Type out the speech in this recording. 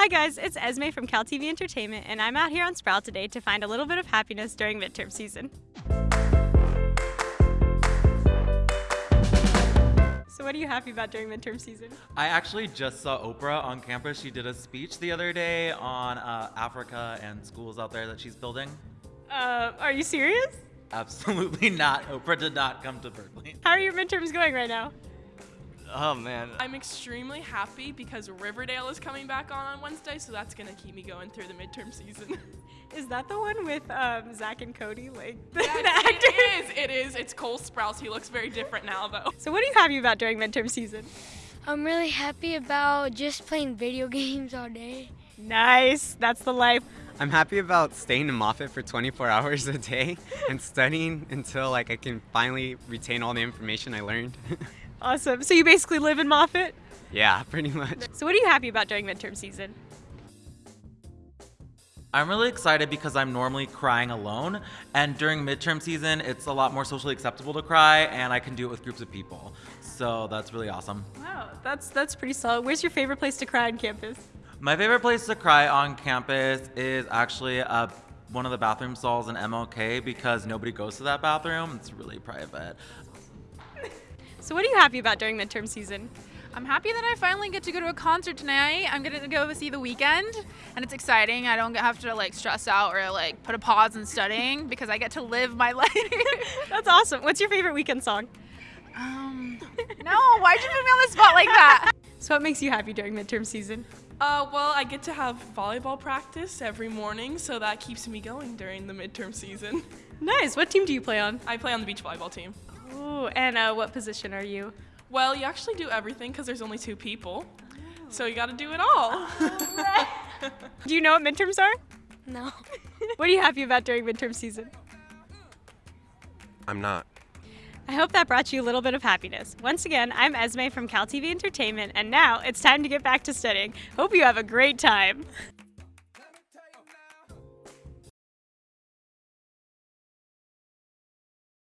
Hi guys, it's Esme from CalTV Entertainment, and I'm out here on Sproul today to find a little bit of happiness during midterm season. So what are you happy about during midterm season? I actually just saw Oprah on campus. She did a speech the other day on uh, Africa and schools out there that she's building. Uh, are you serious? Absolutely not. Oprah did not come to Berkeley. How are your midterms going right now? Oh man. I'm extremely happy because Riverdale is coming back on on Wednesday, so that's gonna keep me going through the midterm season. Is that the one with um, Zack and Cody, like the, Yes, the actor? it is. It is. It's Cole Sprouse. He looks very different now, though. So what are you happy about during midterm season? I'm really happy about just playing video games all day. Nice, that's the life. I'm happy about staying in Moffitt for 24 hours a day and studying until like I can finally retain all the information I learned. Awesome. So you basically live in Moffitt? yeah, pretty much. So what are you happy about during midterm season? I'm really excited because I'm normally crying alone, and during midterm season, it's a lot more socially acceptable to cry, and I can do it with groups of people. So that's really awesome. Wow, that's that's pretty solid. Where's your favorite place to cry on campus? My favorite place to cry on campus is actually uh, one of the bathroom stalls in MLK because nobody goes to that bathroom. It's really private. So what are you happy about during midterm season? I'm happy that I finally get to go to a concert tonight. I'm gonna go see The Weeknd, and it's exciting. I don't have to like stress out or like put a pause in studying because I get to live my life. That's awesome. What's your favorite Weeknd song? um, no, why'd you put me on the spot like that? So what makes you happy during midterm season? Uh, well, I get to have volleyball practice every morning, so that keeps me going during the midterm season. Nice. What team do you play on? I play on the beach volleyball team. Ooh, and uh, what position are you? Well, you actually do everything because there's only two people, so you got to do it all. Do you know what midterms are? No. What are you happy about during midterm season? I'm not. I hope that brought you a little bit of happiness. Once again, I'm Esme from Cal TV Entertainment, and now it's time to get back to studying. Hope you have a great time.